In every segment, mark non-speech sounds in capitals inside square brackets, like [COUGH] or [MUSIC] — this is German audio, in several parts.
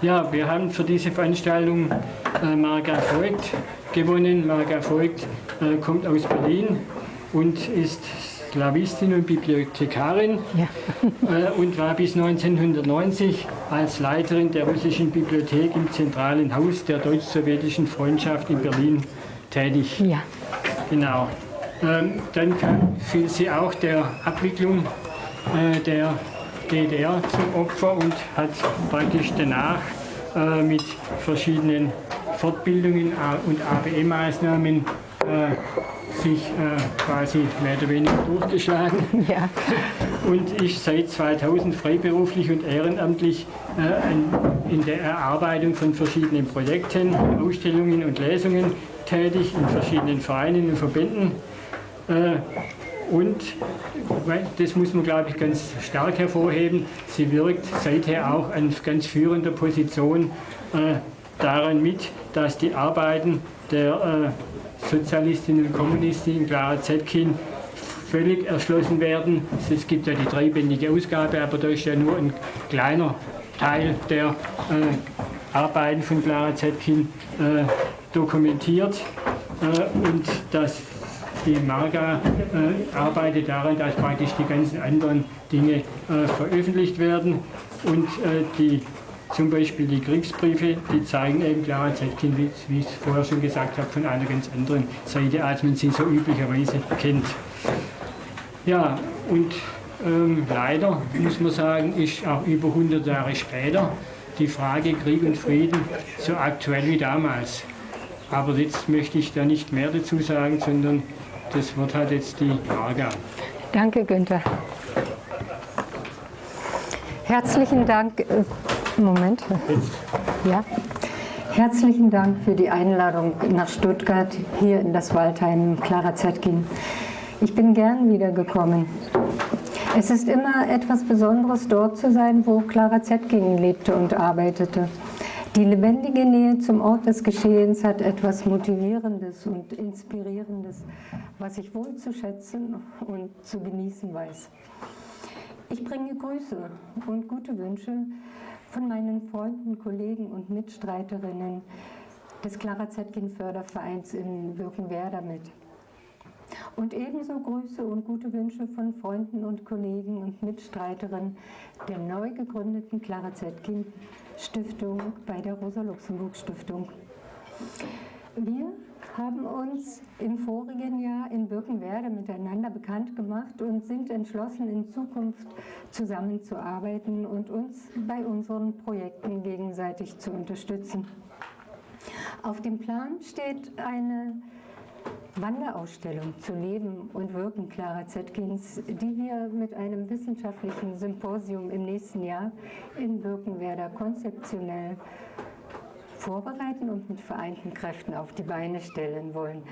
Ja, wir haben für diese Veranstaltung äh, Marga Voigt gewonnen. Marga Voigt äh, kommt aus Berlin und ist Slawistin und Bibliothekarin ja. [LAUGHS] äh, und war bis 1990 als Leiterin der russischen Bibliothek im zentralen Haus der deutsch-sowjetischen Freundschaft in Berlin tätig. Ja. Genau. Ähm, dann kam, fiel sie auch der Abwicklung äh, der DDR zum Opfer und hat praktisch danach äh, mit verschiedenen Fortbildungen und ABE-Maßnahmen äh, sich äh, quasi mehr oder weniger durchgeschlagen [LAUGHS] ja. und ist seit 2000 freiberuflich und ehrenamtlich äh, in der Erarbeitung von verschiedenen Projekten, Ausstellungen und Lesungen tätig in verschiedenen Vereinen und Verbänden. Und das muss man, glaube ich, ganz stark hervorheben, sie wirkt seither auch an ganz führender Position äh, daran mit, dass die Arbeiten der äh, Sozialistinnen und Kommunisten Clara Zetkin völlig erschlossen werden. Es gibt ja die dreibändige Ausgabe, aber da ist ja nur ein kleiner Teil der äh, Arbeiten von Clara Zetkin äh, dokumentiert äh, und das die Marga äh, arbeitet daran, dass praktisch die ganzen anderen Dinge äh, veröffentlicht werden und äh, die zum Beispiel die Kriegsbriefe, die zeigen eben Clara Zetkin, wie, wie ich es vorher schon gesagt habe, von einer ganz anderen Seite, als man sie so üblicherweise kennt. Ja, und ähm, leider muss man sagen, ist auch über 100 Jahre später die Frage Krieg und Frieden so aktuell wie damals. Aber jetzt möchte ich da nicht mehr dazu sagen, sondern das wird halt jetzt die Marga. Danke, Günther. Herzlichen Dank. Äh, Moment. Ja. Herzlichen Dank für die Einladung nach Stuttgart, hier in das Waldheim Clara Zetkin. Ich bin gern wiedergekommen. Es ist immer etwas Besonderes, dort zu sein, wo Clara Zetkin lebte und arbeitete. Die lebendige Nähe zum Ort des Geschehens hat etwas Motivierendes und Inspirierendes, was ich wohl zu schätzen und zu genießen weiß. Ich bringe Grüße und gute Wünsche von meinen Freunden, Kollegen und Mitstreiterinnen des Clara Zetkin Fördervereins in Birkenwerder mit. Und ebenso Grüße und gute Wünsche von Freunden und Kollegen und Mitstreiterinnen der neu gegründeten Clara Zetkin Stiftung bei der Rosa-Luxemburg-Stiftung. Wir haben uns im vorigen Jahr in Birkenwerder miteinander bekannt gemacht und sind entschlossen, in Zukunft zusammenzuarbeiten und uns bei unseren Projekten gegenseitig zu unterstützen. Auf dem Plan steht eine Wanderausstellung zu Leben und Wirken Clara Zetkins, die wir mit einem wissenschaftlichen Symposium im nächsten Jahr in Birkenwerder konzeptionell vorbereiten und mit vereinten Kräften auf die Beine stellen wollen.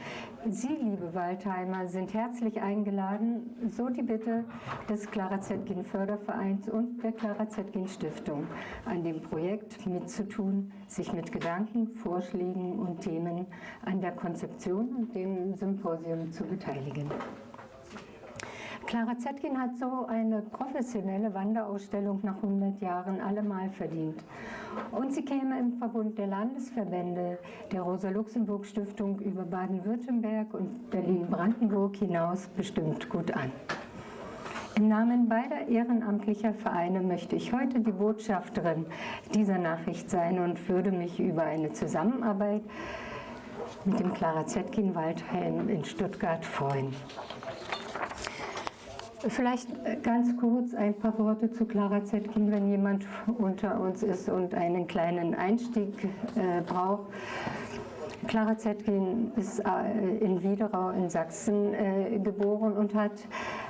Sie, liebe Waldheimer, sind herzlich eingeladen, so die Bitte des Clara Zetkin Fördervereins und der Clara Zetkin Stiftung, an dem Projekt mitzutun, sich mit Gedanken, Vorschlägen und Themen an der Konzeption und dem Symposium zu beteiligen. Clara Zetkin hat so eine professionelle Wanderausstellung nach 100 Jahren allemal verdient. Und sie käme im Verbund der Landesverbände der Rosa-Luxemburg-Stiftung über Baden-Württemberg und Berlin-Brandenburg hinaus bestimmt gut an. Im Namen beider ehrenamtlicher Vereine möchte ich heute die Botschafterin dieser Nachricht sein und würde mich über eine Zusammenarbeit mit dem Clara Zetkin Waldheim in Stuttgart freuen. Vielleicht äh, ganz kurz ein paar Worte zu Clara Zetkin, wenn jemand unter uns ist und einen kleinen Einstieg äh, braucht. Clara Zetkin ist äh, in Wiederau in Sachsen äh, geboren und hat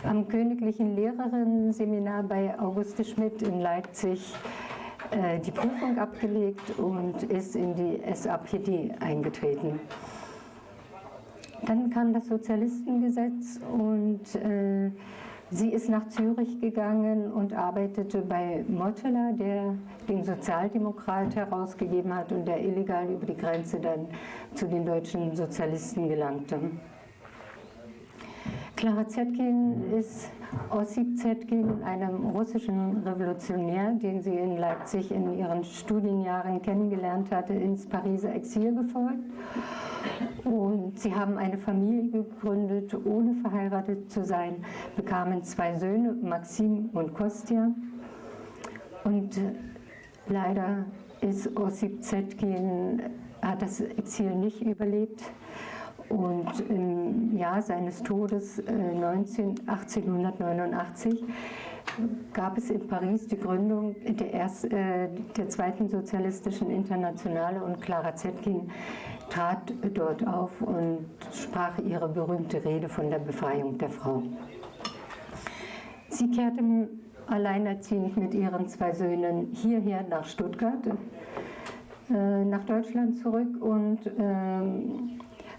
am Königlichen Lehrerinnen-Seminar bei Auguste Schmidt in Leipzig äh, die Prüfung abgelegt und ist in die SAPD eingetreten. Dann kam das Sozialistengesetz und äh, Sie ist nach Zürich gegangen und arbeitete bei Motteler, der den Sozialdemokrat herausgegeben hat und der illegal über die Grenze dann zu den deutschen Sozialisten gelangte. Clara Zetkin ist Ossip Zetkin, einem russischen Revolutionär, den sie in Leipzig in ihren Studienjahren kennengelernt hatte, ins Pariser Exil gefolgt. Und sie haben eine Familie gegründet, ohne verheiratet zu sein, bekamen zwei Söhne, Maxim und Kostja. Und leider ist Ossip Zetkin, hat das Exil nicht überlebt. Und im Jahr seines Todes 19, äh, 1889 gab es in Paris die Gründung der, erst, äh, der zweiten sozialistischen Internationale und Clara Zetkin trat dort auf und sprach ihre berühmte Rede von der Befreiung der Frau. Sie kehrte alleinerziehend mit ihren zwei Söhnen hierher nach Stuttgart, äh, nach Deutschland zurück und ähm,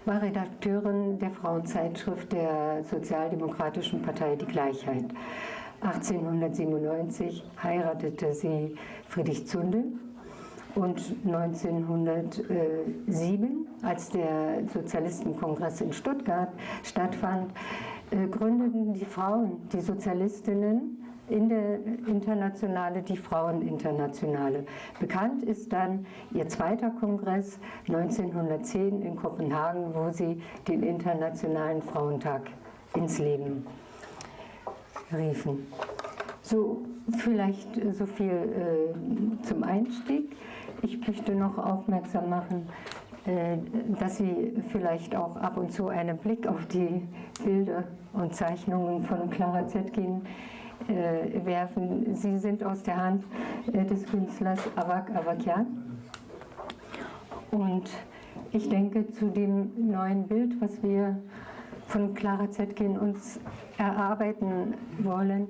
war Redakteurin der Frauenzeitschrift der Sozialdemokratischen Partei Die Gleichheit. 1897 heiratete sie Friedrich Zundel und 1907, als der Sozialistenkongress in Stuttgart stattfand, äh, gründeten die Frauen, die Sozialistinnen, in der Internationale die Fraueninternationale. Bekannt ist dann ihr zweiter Kongress 1910 in Kopenhagen, wo sie den Internationalen Frauentag ins Leben riefen. So, vielleicht so viel äh, zum Einstieg. Ich möchte noch aufmerksam machen, äh, dass Sie vielleicht auch ab und zu einen Blick auf die Bilder und Zeichnungen von Clara Zetkin äh, werfen. Sie sind aus der Hand äh, des Künstlers Avak Avakian. Und ich denke, zu dem neuen Bild, was wir von Clara Zetkin uns erarbeiten wollen,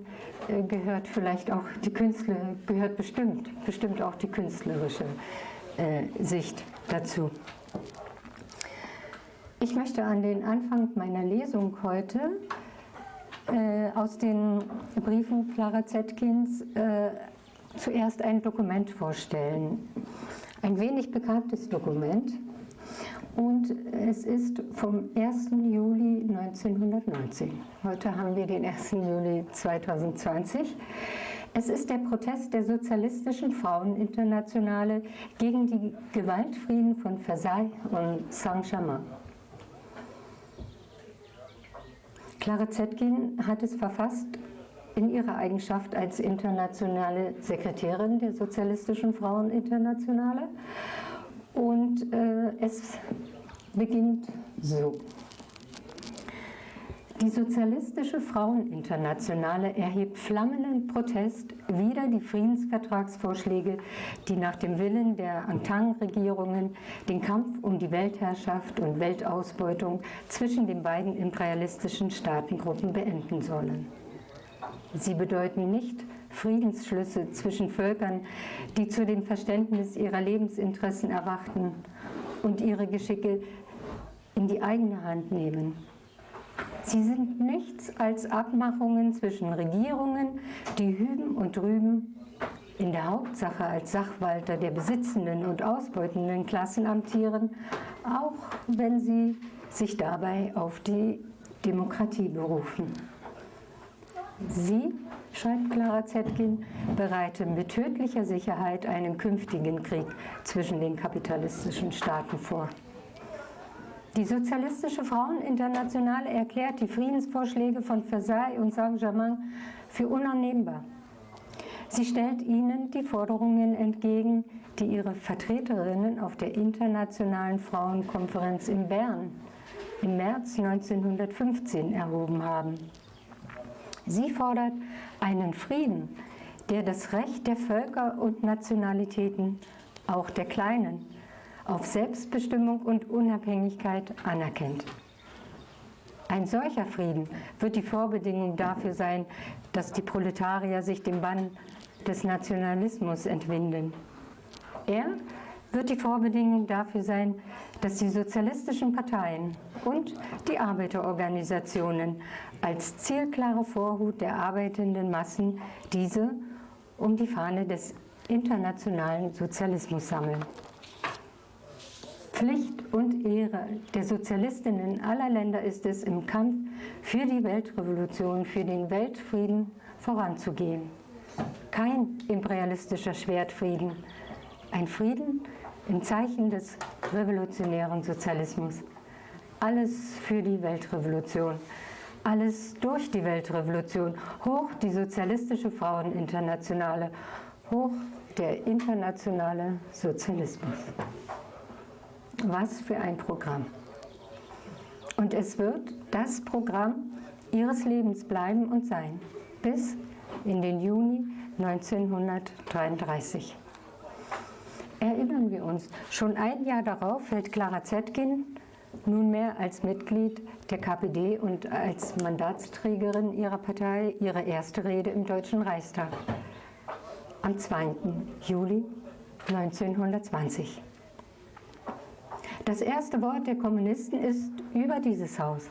äh, gehört vielleicht auch die Künstler, gehört bestimmt, bestimmt auch die künstlerische äh, Sicht dazu. Ich möchte an den Anfang meiner Lesung heute äh, aus den Briefen Clara Zetkins äh, zuerst ein Dokument vorstellen. Ein wenig bekanntes Dokument. Und es ist vom 1. Juli 1919. Heute haben wir den 1. Juli 2020. Es ist der Protest der Sozialistischen Fraueninternationale gegen die Gewaltfrieden von Versailles und Saint-Germain. Clara Zetkin hat es verfasst in ihrer Eigenschaft als internationale Sekretärin der Sozialistischen Fraueninternationale und äh, es beginnt so. Die Sozialistische Fraueninternationale erhebt flammenden Protest wider die Friedensvertragsvorschläge, die nach dem Willen der Entente-Regierungen den Kampf um die Weltherrschaft und Weltausbeutung zwischen den beiden imperialistischen Staatengruppen beenden sollen. Sie bedeuten nicht Friedensschlüsse zwischen Völkern, die zu dem Verständnis ihrer Lebensinteressen erwachten und ihre Geschicke in die eigene Hand nehmen Sie sind nichts als Abmachungen zwischen Regierungen, die hüben und drüben in der Hauptsache als Sachwalter der besitzenden und ausbeutenden Klassen amtieren, auch wenn sie sich dabei auf die Demokratie berufen. Sie, schreibt Clara Zetkin, bereiten mit tödlicher Sicherheit einen künftigen Krieg zwischen den kapitalistischen Staaten vor. Die Sozialistische Fraueninternationale erklärt die Friedensvorschläge von Versailles und Saint-Germain für unannehmbar. Sie stellt ihnen die Forderungen entgegen, die ihre Vertreterinnen auf der Internationalen Frauenkonferenz in Bern im März 1915 erhoben haben. Sie fordert einen Frieden, der das Recht der Völker und Nationalitäten, auch der Kleinen, auf Selbstbestimmung und Unabhängigkeit anerkennt. Ein solcher Frieden wird die Vorbedingung dafür sein, dass die Proletarier sich dem Bann des Nationalismus entwinden. Er wird die Vorbedingung dafür sein, dass die sozialistischen Parteien und die Arbeiterorganisationen als zielklare Vorhut der arbeitenden Massen diese um die Fahne des internationalen Sozialismus sammeln. Pflicht und Ehre der Sozialistinnen aller Länder ist es, im Kampf für die Weltrevolution, für den Weltfrieden voranzugehen. Kein imperialistischer Schwertfrieden, ein Frieden im Zeichen des revolutionären Sozialismus. Alles für die Weltrevolution, alles durch die Weltrevolution, hoch die sozialistische Fraueninternationale, hoch der internationale Sozialismus. Was für ein Programm. Und es wird das Programm ihres Lebens bleiben und sein, bis in den Juni 1933. Erinnern wir uns, schon ein Jahr darauf fällt Clara Zetkin nunmehr als Mitglied der KPD und als Mandatsträgerin ihrer Partei ihre erste Rede im Deutschen Reichstag am 2. Juli 1920. Das erste Wort der Kommunisten ist über dieses Haus,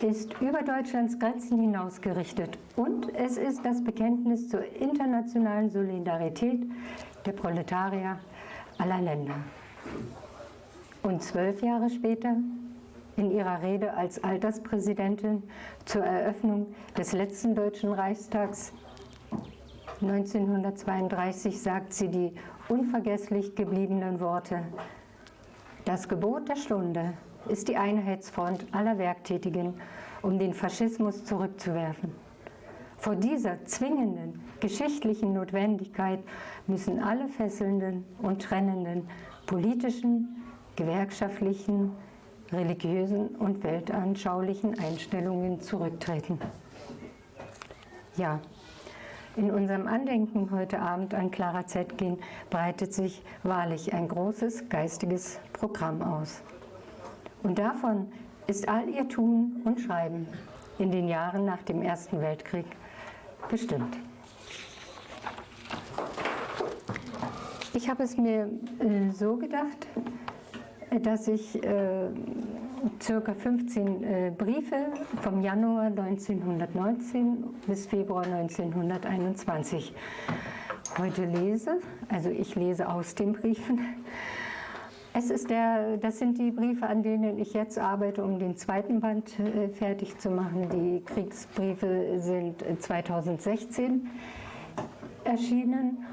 ist über Deutschlands Grenzen hinaus gerichtet und es ist das Bekenntnis zur internationalen Solidarität der Proletarier aller Länder. Und zwölf Jahre später, in ihrer Rede als Alterspräsidentin zur Eröffnung des letzten Deutschen Reichstags 1932, sagt sie die unvergesslich gebliebenen Worte das Gebot der Stunde ist die Einheitsfront aller Werktätigen, um den Faschismus zurückzuwerfen. Vor dieser zwingenden geschichtlichen Notwendigkeit müssen alle fesselnden und trennenden politischen, gewerkschaftlichen, religiösen und weltanschaulichen Einstellungen zurücktreten. Ja, in unserem Andenken heute Abend an Clara Zetkin breitet sich wahrlich ein großes geistiges Programm aus. Und davon ist all ihr Tun und Schreiben in den Jahren nach dem Ersten Weltkrieg bestimmt. Ich habe es mir äh, so gedacht, dass ich äh, circa 15 äh, Briefe vom Januar 1919 bis Februar 1921 heute lese. Also ich lese aus den Briefen. Es ist der, das sind die Briefe, an denen ich jetzt arbeite, um den zweiten Band äh, fertig zu machen. Die Kriegsbriefe sind 2016 erschienen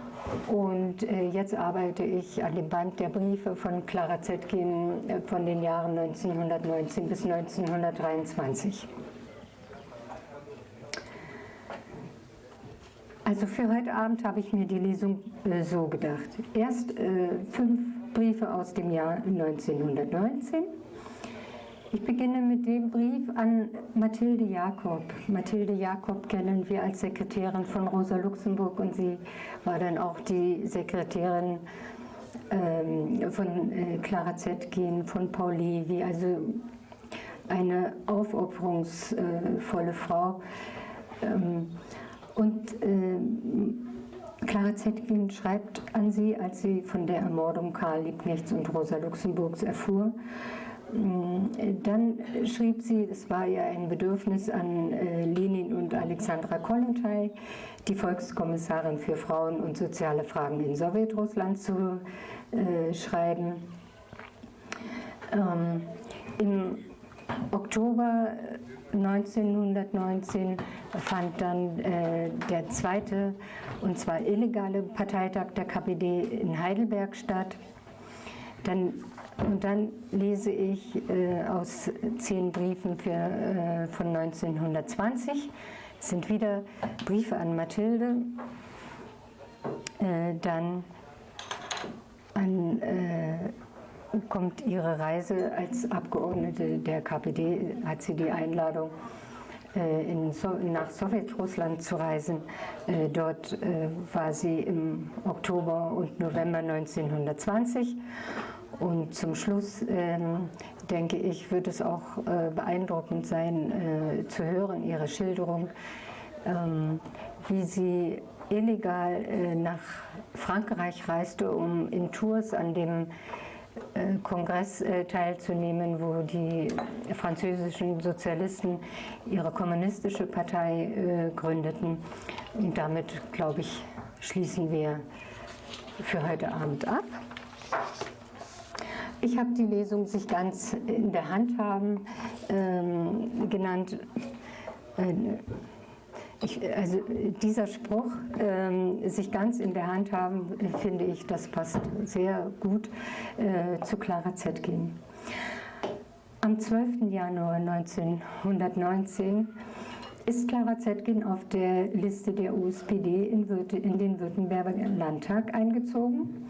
und äh, jetzt arbeite ich an dem Band der Briefe von Clara Zetkin äh, von den Jahren 1919 bis 1923. Also für heute Abend habe ich mir die Lesung äh, so gedacht. Erst äh, fünf Briefe aus dem Jahr 1919 ich beginne mit dem Brief an Mathilde Jakob. Mathilde Jakob kennen wir als Sekretärin von Rosa Luxemburg und sie war dann auch die Sekretärin ähm, von äh, Clara Zetkin, von Paul Levi, also eine aufopferungsvolle Frau. Ähm, und äh, Clara Zetkin schreibt an sie, als sie von der Ermordung Karl Liebknechts und Rosa Luxemburgs erfuhr, Mm, dann schrieb sie, es war ja ein Bedürfnis an äh, Lenin und Alexandra Kollontai, die Volkskommissarin für Frauen und soziale Fragen in Sowjetrussland zu äh, schreiben. Ähm, Im Oktober 1919 fand dann äh, der zweite und zwar illegale Parteitag der KPD in Heidelberg statt. Dann und dann lese ich äh, aus zehn Briefen für, äh, von 1920. Es sind wieder Briefe an Mathilde. Äh, dann an, äh, kommt ihre Reise als Abgeordnete der KPD, hat sie die Einladung äh, so nach Sowjetrussland zu reisen. Äh, dort war sie im Oktober und November 1920 und zum Schluss, ähm, denke ich, wird es auch äh, beeindruckend sein, äh, zu hören, Ihre Schilderung, ähm, wie sie illegal äh, nach Frankreich reiste, um in Tours an dem äh, Kongress äh, teilzunehmen, wo die französischen Sozialisten ihre kommunistische Partei äh, gründeten. Und damit, glaube ich, schließen wir für heute Abend ab. Ich habe die Lesung sich ganz in der Hand haben. ähm, genannt, äh, ich, also dieser Spruch, ähm, sich ganz in der Hand haben, finde ich, das passt sehr gut äh, zu Clara Zetkin. Am 12. Januar 1919 ist Clara Zetkin auf der Liste der USPD in, in den Württemberger Landtag eingezogen.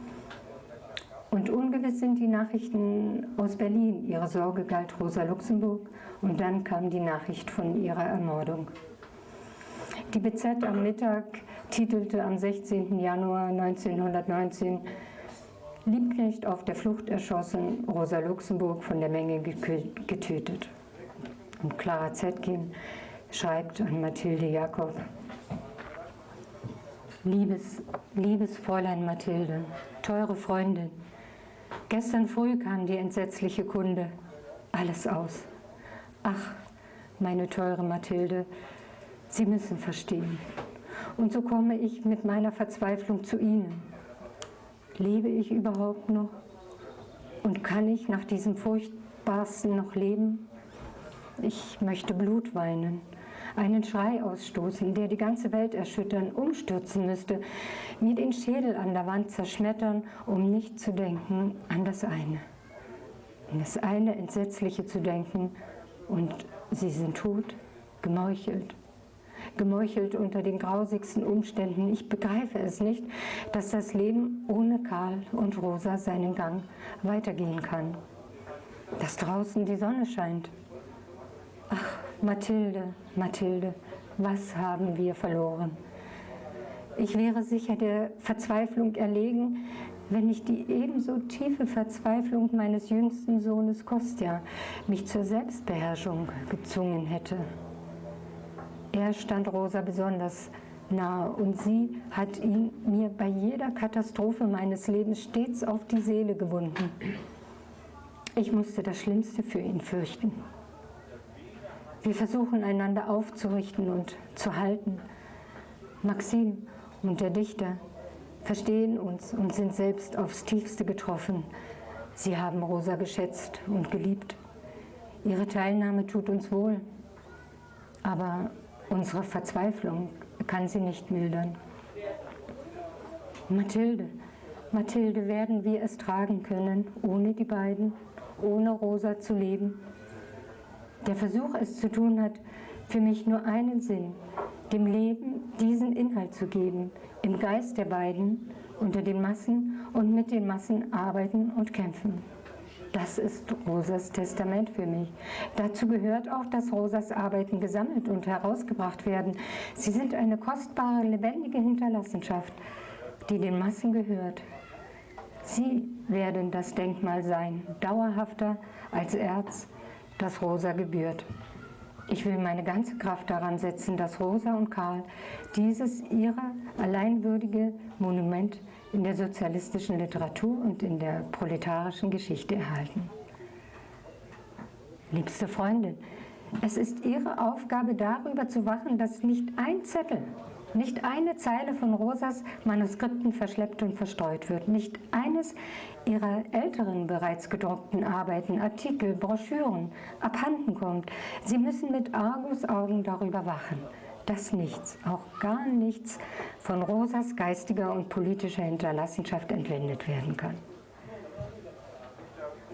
Und ungewiss sind die Nachrichten aus Berlin. Ihre Sorge galt Rosa Luxemburg und dann kam die Nachricht von ihrer Ermordung. Die BZ am Mittag titelte am 16. Januar 1919 Liebknecht auf der Flucht erschossen, Rosa Luxemburg von der Menge getötet. Und Clara Zetkin schreibt an Mathilde Jakob, Liebes, liebes Fräulein Mathilde, teure Freundin, gestern früh kam die entsetzliche Kunde, alles aus. Ach, meine teure Mathilde, Sie müssen verstehen. Und so komme ich mit meiner Verzweiflung zu Ihnen. Lebe ich überhaupt noch? Und kann ich nach diesem Furchtbarsten noch leben? Ich möchte Blut weinen, einen Schrei ausstoßen, der die ganze Welt erschüttern, umstürzen müsste, mir den Schädel an der Wand zerschmettern, um nicht zu denken an das eine. An das eine Entsetzliche zu denken und sie sind tot, gemeuchelt, gemeuchelt unter den grausigsten Umständen. Ich begreife es nicht, dass das Leben ohne Karl und Rosa seinen Gang weitergehen kann. Dass draußen die Sonne scheint. Ach, Mathilde, Mathilde, was haben wir verloren? Ich wäre sicher der Verzweiflung erlegen, wenn nicht die ebenso tiefe Verzweiflung meines jüngsten Sohnes Kostja mich zur Selbstbeherrschung gezwungen hätte. Er stand Rosa besonders nahe und sie hat ihn mir bei jeder Katastrophe meines Lebens stets auf die Seele gebunden. Ich musste das Schlimmste für ihn fürchten. Wir versuchen einander aufzurichten und zu halten. Maxim und der Dichter verstehen uns und sind selbst aufs tiefste getroffen. Sie haben Rosa geschätzt und geliebt. Ihre Teilnahme tut uns wohl. Aber Unsere Verzweiflung kann sie nicht mildern. Mathilde, Mathilde, werden wir es tragen können, ohne die beiden, ohne Rosa zu leben? Der Versuch, es zu tun, hat für mich nur einen Sinn, dem Leben diesen Inhalt zu geben, im Geist der beiden, unter den Massen und mit den Massen arbeiten und kämpfen. Das ist Rosas Testament für mich. Dazu gehört auch, dass Rosas Arbeiten gesammelt und herausgebracht werden. Sie sind eine kostbare, lebendige Hinterlassenschaft, die den Massen gehört. Sie werden das Denkmal sein, dauerhafter als Erz, das Rosa gebührt. Ich will meine ganze Kraft daran setzen, dass Rosa und Karl dieses ihrer alleinwürdige Monument in der sozialistischen Literatur und in der proletarischen Geschichte erhalten. Liebste Freundin, es ist Ihre Aufgabe, darüber zu wachen, dass nicht ein Zettel, nicht eine Zeile von Rosas Manuskripten verschleppt und verstreut wird, nicht eines ihrer älteren bereits gedruckten Arbeiten, Artikel, Broschüren abhanden kommt. Sie müssen mit Argusaugen darüber wachen dass nichts, auch gar nichts von Rosas geistiger und politischer Hinterlassenschaft entwendet werden kann.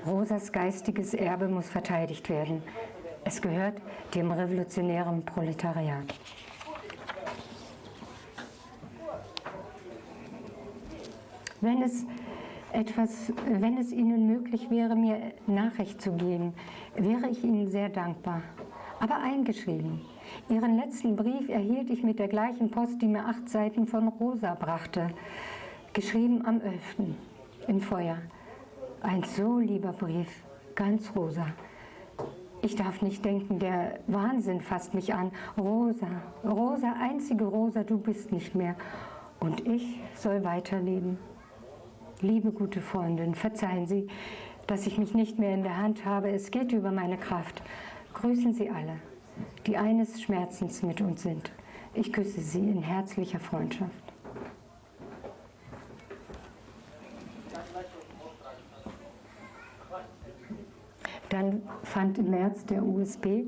Rosas geistiges Erbe muss verteidigt werden. Es gehört dem revolutionären Proletariat. Wenn es etwas, wenn es Ihnen möglich wäre, mir Nachricht zu geben, wäre ich Ihnen sehr dankbar. Aber eingeschrieben, Ihren letzten Brief erhielt ich mit der gleichen Post, die mir acht Seiten von Rosa brachte, geschrieben am 11. im Feuer. Ein so lieber Brief, ganz rosa. Ich darf nicht denken, der Wahnsinn fasst mich an. Rosa, Rosa, einzige Rosa, du bist nicht mehr. Und ich soll weiterleben. Liebe gute Freundin, verzeihen Sie, dass ich mich nicht mehr in der Hand habe. Es geht über meine Kraft. Grüßen Sie alle die eines Schmerzens mit uns sind. Ich küsse Sie in herzlicher Freundschaft. Dann fand im März der USB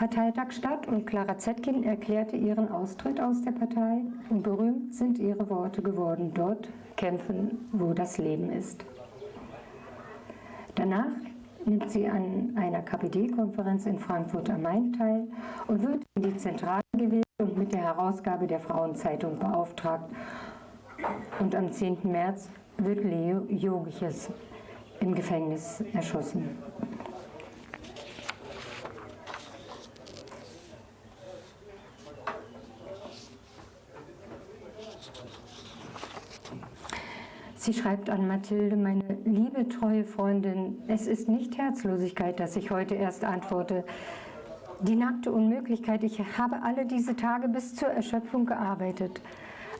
Parteitag statt und Clara Zetkin erklärte ihren Austritt aus der Partei und berühmt sind ihre Worte geworden, dort kämpfen, wo das Leben ist. Danach nimmt sie an einer KPD-Konferenz in Frankfurt am Main teil und wird in die Zentrale gewählt und mit der Herausgabe der Frauenzeitung beauftragt. Und am 10. März wird Leo Jogiches im Gefängnis erschossen. Sie schreibt an Mathilde, meine liebe, treue Freundin, es ist nicht Herzlosigkeit, dass ich heute erst antworte. Die nackte Unmöglichkeit, ich habe alle diese Tage bis zur Erschöpfung gearbeitet.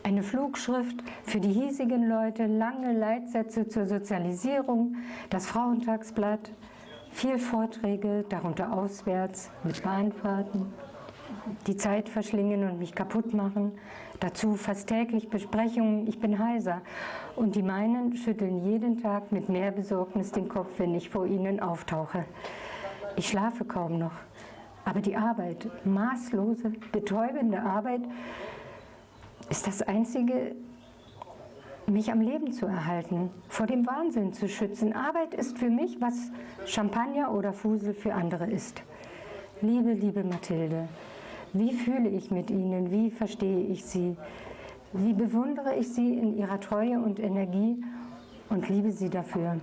Eine Flugschrift für die hiesigen Leute, lange Leitsätze zur Sozialisierung, das Frauentagsblatt, viel Vorträge, darunter auswärts mit Bahnfahrten, die Zeit verschlingen und mich kaputt machen. Dazu fast täglich Besprechungen, ich bin heiser. Und die meinen schütteln jeden Tag mit mehr Besorgnis den Kopf, wenn ich vor ihnen auftauche. Ich schlafe kaum noch. Aber die Arbeit, maßlose, betäubende Arbeit, ist das Einzige, mich am Leben zu erhalten, vor dem Wahnsinn zu schützen. Arbeit ist für mich, was Champagner oder Fusel für andere ist. Liebe, liebe Mathilde, wie fühle ich mit ihnen? Wie verstehe ich sie? Wie bewundere ich sie in ihrer Treue und Energie und liebe sie dafür?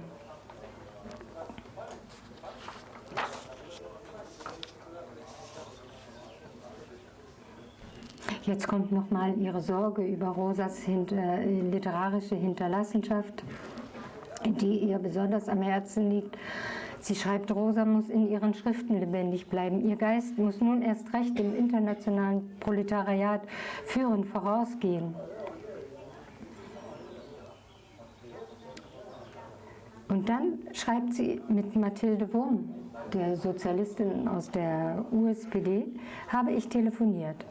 Jetzt kommt nochmal ihre Sorge über Rosas hinter, äh, literarische Hinterlassenschaft, die ihr besonders am Herzen liegt. Sie schreibt, Rosa muss in ihren Schriften lebendig bleiben. Ihr Geist muss nun erst recht im internationalen Proletariat führend vorausgehen. Und dann schreibt sie mit Mathilde Wurm, der Sozialistin aus der USPD, habe ich telefoniert.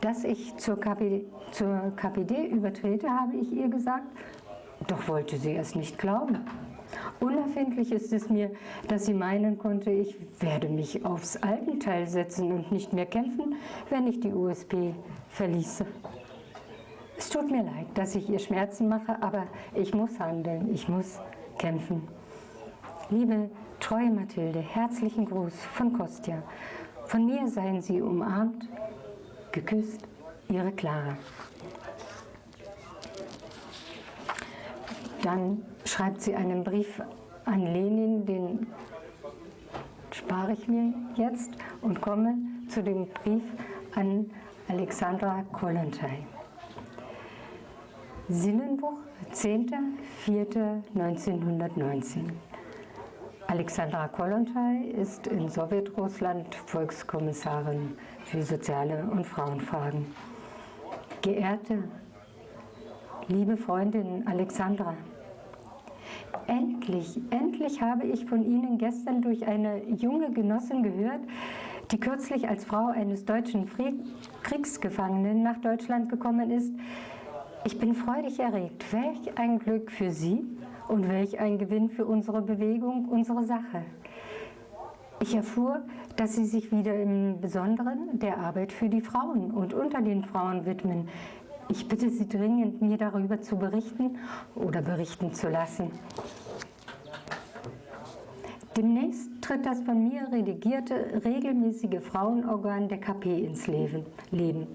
Dass ich zur KPD, zur KPD übertrete, habe ich ihr gesagt, doch wollte sie es nicht glauben. Unerfindlich ist es mir, dass sie meinen konnte, ich werde mich aufs Altenteil setzen und nicht mehr kämpfen, wenn ich die USP verließe. Es tut mir leid, dass ich ihr Schmerzen mache, aber ich muss handeln, ich muss kämpfen. Liebe treue Mathilde, herzlichen Gruß von Kostja. Von mir seien Sie umarmt, geküsst, Ihre Clara. Dann schreibt sie einen Brief an Lenin, den spare ich mir jetzt und komme zu dem Brief an Alexandra Kollontai. Sinnenbuch, 10.04.1919. Alexandra Kollontai ist in Sowjetrussland Volkskommissarin für soziale und Frauenfragen. Geehrte, liebe Freundin Alexandra, Endlich, endlich habe ich von Ihnen gestern durch eine junge Genossin gehört, die kürzlich als Frau eines deutschen Kriegsgefangenen nach Deutschland gekommen ist. Ich bin freudig erregt. Welch ein Glück für Sie und welch ein Gewinn für unsere Bewegung, unsere Sache. Ich erfuhr, dass Sie sich wieder im Besonderen der Arbeit für die Frauen und unter den Frauen widmen. Ich bitte Sie dringend, mir darüber zu berichten oder berichten zu lassen. Demnächst tritt das von mir redigierte, regelmäßige Frauenorgan der KP ins Leben.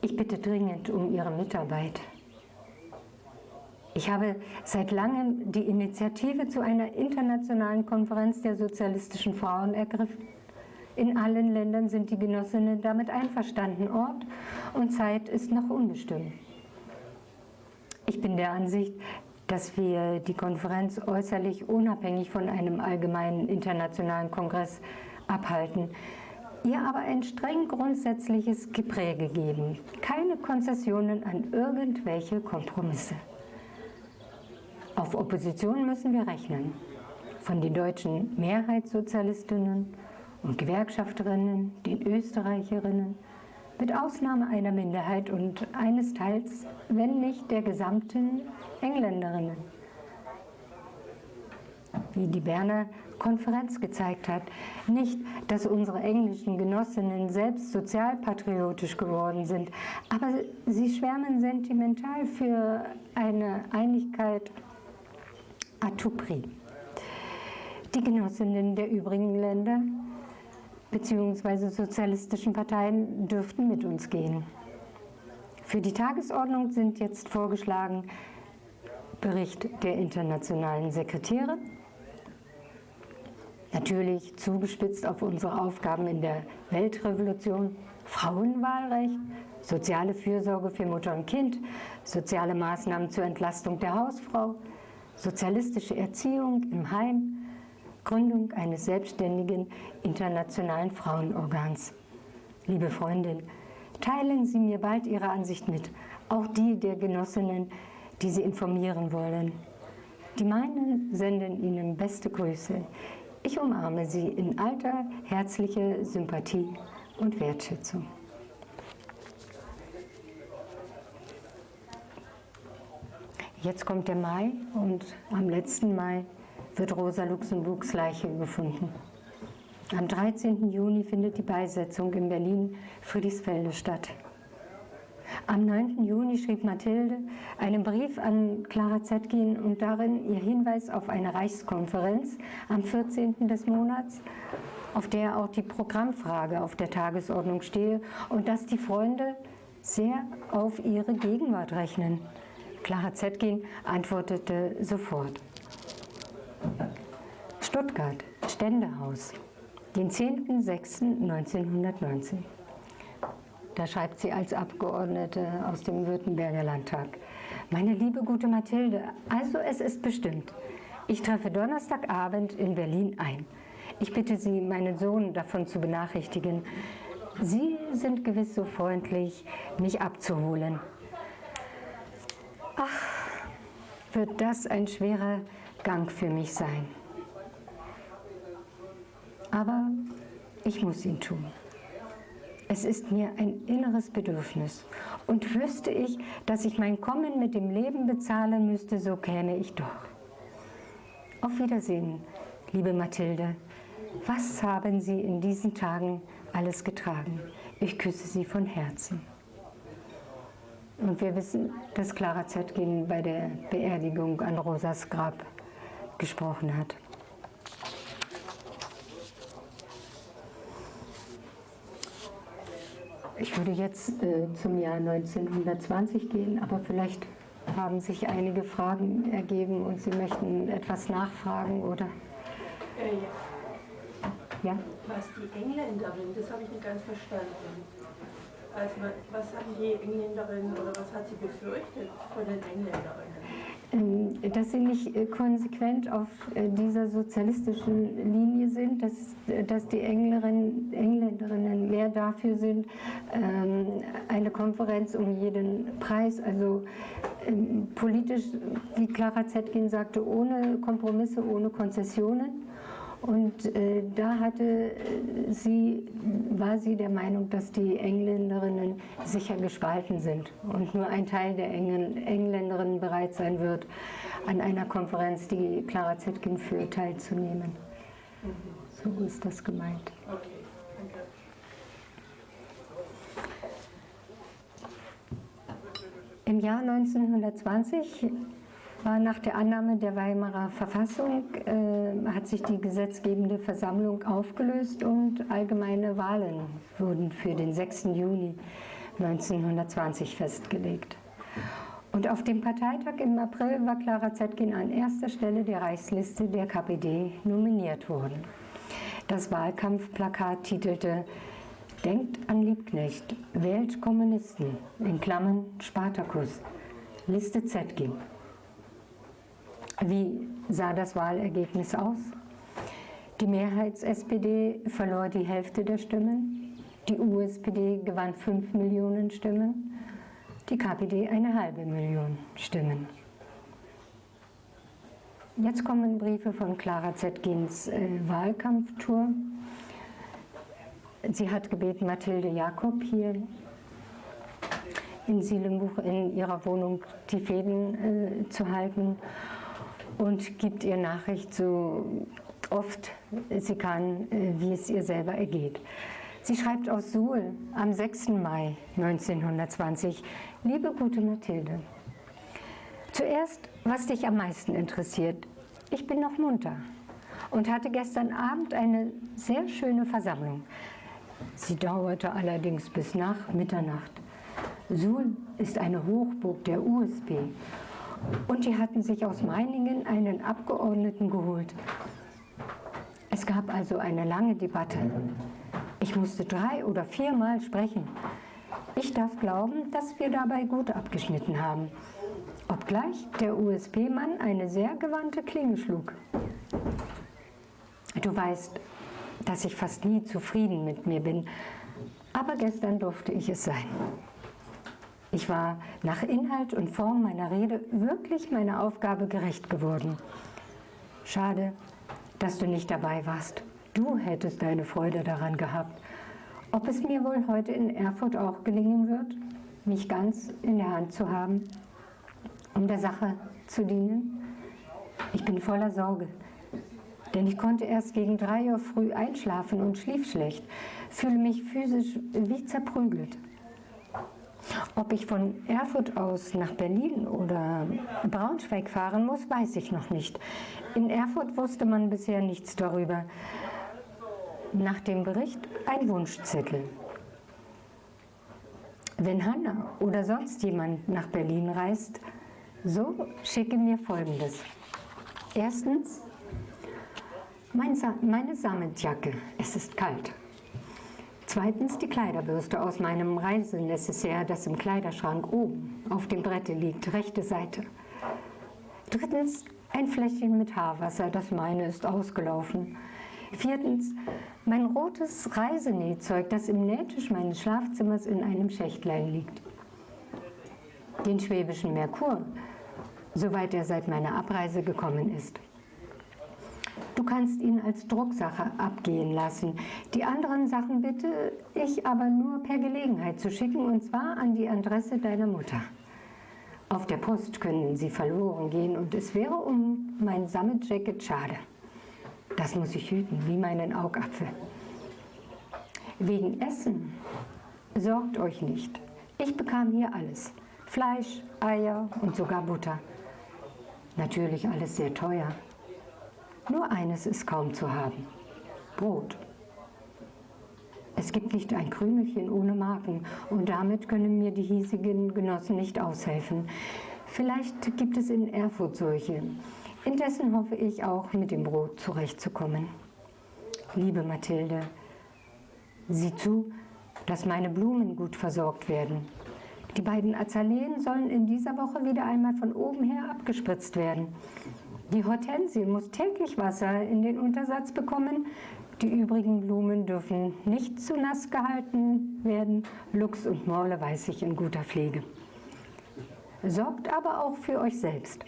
Ich bitte dringend um Ihre Mitarbeit. Ich habe seit langem die Initiative zu einer internationalen Konferenz der sozialistischen Frauen ergriffen. In allen Ländern sind die Genossinnen damit einverstanden. Ort und Zeit ist noch unbestimmt. Ich bin der Ansicht, dass wir die Konferenz äußerlich unabhängig von einem allgemeinen internationalen Kongress abhalten, ihr aber ein streng grundsätzliches Gepräge geben, keine Konzessionen an irgendwelche Kompromisse. Auf Opposition müssen wir rechnen, von den deutschen Mehrheitssozialistinnen und Gewerkschafterinnen, den Österreicherinnen, mit Ausnahme einer Minderheit und eines Teils, wenn nicht der gesamten Engländerinnen. wie die Berner Konferenz gezeigt hat. Nicht, dass unsere englischen Genossinnen selbst sozialpatriotisch geworden sind, aber sie schwärmen sentimental für eine Einigkeit à tout prix. Die Genossinnen der übrigen Länder bzw. sozialistischen Parteien dürften mit uns gehen. Für die Tagesordnung sind jetzt vorgeschlagen Bericht der internationalen Sekretäre, natürlich zugespitzt auf unsere Aufgaben in der Weltrevolution, Frauenwahlrecht, soziale Fürsorge für Mutter und Kind, soziale Maßnahmen zur Entlastung der Hausfrau, sozialistische Erziehung im Heim, Gründung eines selbstständigen internationalen Frauenorgans. Liebe Freundin, teilen Sie mir bald Ihre Ansicht mit, auch die der Genossinnen, die Sie informieren wollen. Die meinen senden Ihnen beste Grüße. Ich umarme Sie in alter, herzlicher Sympathie und Wertschätzung. Jetzt kommt der Mai und am letzten Mai wird Rosa Luxemburgs Leiche gefunden. Am 13. Juni findet die Beisetzung in Berlin-Friedrichsfelde statt. Am 9. Juni schrieb Mathilde einen Brief an Clara Zetkin und darin ihr Hinweis auf eine Reichskonferenz am 14. des Monats, auf der auch die Programmfrage auf der Tagesordnung stehe und dass die Freunde sehr auf ihre Gegenwart rechnen. Clara Zetkin antwortete sofort. Stuttgart, Ständehaus, den 10.06.1919. Da schreibt sie als Abgeordnete aus dem Württemberger Landtag. Meine liebe gute Mathilde, also es ist bestimmt. Ich treffe Donnerstagabend in Berlin ein. Ich bitte Sie, meinen Sohn davon zu benachrichtigen. Sie sind gewiss so freundlich, mich abzuholen. Ach, wird das ein schwerer Gang für mich sein. Aber ich muss ihn tun. Es ist mir ein inneres Bedürfnis. Und wüsste ich, dass ich mein Kommen mit dem Leben bezahlen müsste, so käme ich doch. Auf Wiedersehen, liebe Mathilde. Was haben Sie in diesen Tagen alles getragen? Ich küsse Sie von Herzen. Und wir wissen, dass Clara Zetkin bei der Beerdigung an Rosas Grab gesprochen hat. Ich würde jetzt äh, zum Jahr 1920 gehen, aber vielleicht haben sich einige Fragen ergeben und Sie möchten etwas nachfragen, oder? Äh, ja. ja. Was die Engländerin, das habe ich nicht ganz verstanden. Also, was haben die Engländerinnen oder was hat sie befürchtet von den Engländerinnen? Ähm, dass sie nicht äh, konsequent auf äh, dieser sozialistischen Linie sind, dass, äh, dass die Engländerinnen mehr dafür sind, ähm, eine Konferenz um jeden Preis, also ähm, politisch, wie Clara Zetkin sagte, ohne Kompromisse, ohne Konzessionen und äh, da hatte äh, sie, war sie der Meinung, dass die Engländerinnen sicher gespalten sind und nur ein Teil der Engl Engländerinnen bereit sein wird, an einer Konferenz, die Clara Zetkin führt, teilzunehmen. So ist das gemeint. Im Jahr 1920 war nach der Annahme der Weimarer Verfassung äh, hat sich die gesetzgebende Versammlung aufgelöst und allgemeine Wahlen wurden für den 6. Juni 1920 festgelegt. Und auf dem Parteitag im April war Clara Zetkin an erster Stelle der Reichsliste der KPD nominiert worden. Das Wahlkampfplakat titelte Denkt an Liebknecht, wählt Kommunisten, in Klammern Spartakus, Liste Zetkin. Wie sah das Wahlergebnis aus? Die Mehrheits-SPD verlor die Hälfte der Stimmen, die USPD gewann 5 Millionen Stimmen, die KPD eine halbe Million Stimmen. Jetzt kommen Briefe von Clara Zetkins äh, Wahlkampftour. Sie hat gebeten, Mathilde Jakob hier in Sielenbuch in ihrer Wohnung die Fäden äh, zu halten und gibt ihr Nachricht so oft sie kann, äh, wie es ihr selber ergeht. Sie schreibt aus Suhl am 6. Mai 1920, Liebe gute Mathilde, zuerst, was dich am meisten interessiert. Ich bin noch munter und hatte gestern Abend eine sehr schöne Versammlung. Sie dauerte allerdings bis nach Mitternacht. Suhl ist eine Hochburg der USP und die hatten sich aus Meiningen einen Abgeordneten geholt. Es gab also eine lange Debatte. Ich musste drei oder viermal sprechen. Ich darf glauben, dass wir dabei gut abgeschnitten haben. Obgleich der USP-Mann eine sehr gewandte Klinge schlug. Du weißt, dass ich fast nie zufrieden mit mir bin, aber gestern durfte ich es sein. Ich war nach Inhalt und Form meiner Rede wirklich meiner Aufgabe gerecht geworden. Schade, dass du nicht dabei warst. Du hättest deine Freude daran gehabt. Ob es mir wohl heute in Erfurt auch gelingen wird, mich ganz in der Hand zu haben, um der Sache zu dienen? Ich bin voller Sorge, denn ich konnte erst gegen drei Uhr früh einschlafen und schlief schlecht, fühle mich physisch wie zerprügelt. Ob ich von Erfurt aus nach Berlin oder Braunschweig fahren muss, weiß ich noch nicht. In Erfurt wusste man bisher nichts darüber. Nach dem Bericht ein Wunschzettel. Wenn Hanna oder sonst jemand nach Berlin reist, so schicke mir Folgendes. Erstens, meine Sammetjacke, es ist kalt. Zweitens die Kleiderbürste aus meinem Reisenecessaire, das im Kleiderschrank oben auf dem Brette liegt, rechte Seite. Drittens ein Fläschchen mit Haarwasser, das meine ist ausgelaufen. Viertens mein rotes Reisenähzeug, das im Nähtisch meines Schlafzimmers in einem Schächtlein liegt. Den schwäbischen Merkur, soweit er seit meiner Abreise gekommen ist. Du kannst ihn als Drucksache abgehen lassen. Die anderen Sachen bitte ich aber nur per Gelegenheit zu schicken, und zwar an die Adresse deiner Mutter. Auf der Post können sie verloren gehen und es wäre um mein Sammetjacket schade. Das muss ich hüten, wie meinen Augapfel. Wegen Essen, sorgt euch nicht. Ich bekam hier alles. Fleisch, Eier und sogar Butter. Natürlich alles sehr teuer. Nur eines ist kaum zu haben, Brot. Es gibt nicht ein Krümelchen ohne Marken und damit können mir die hiesigen Genossen nicht aushelfen. Vielleicht gibt es in Erfurt solche. Indessen hoffe ich auch, mit dem Brot zurechtzukommen. Liebe Mathilde, sieh zu, dass meine Blumen gut versorgt werden. Die beiden Azaleen sollen in dieser Woche wieder einmal von oben her abgespritzt werden. Die Hortensie muss täglich Wasser in den Untersatz bekommen. Die übrigen Blumen dürfen nicht zu nass gehalten werden. Luchs und Morle weiß ich in guter Pflege. Sorgt aber auch für euch selbst.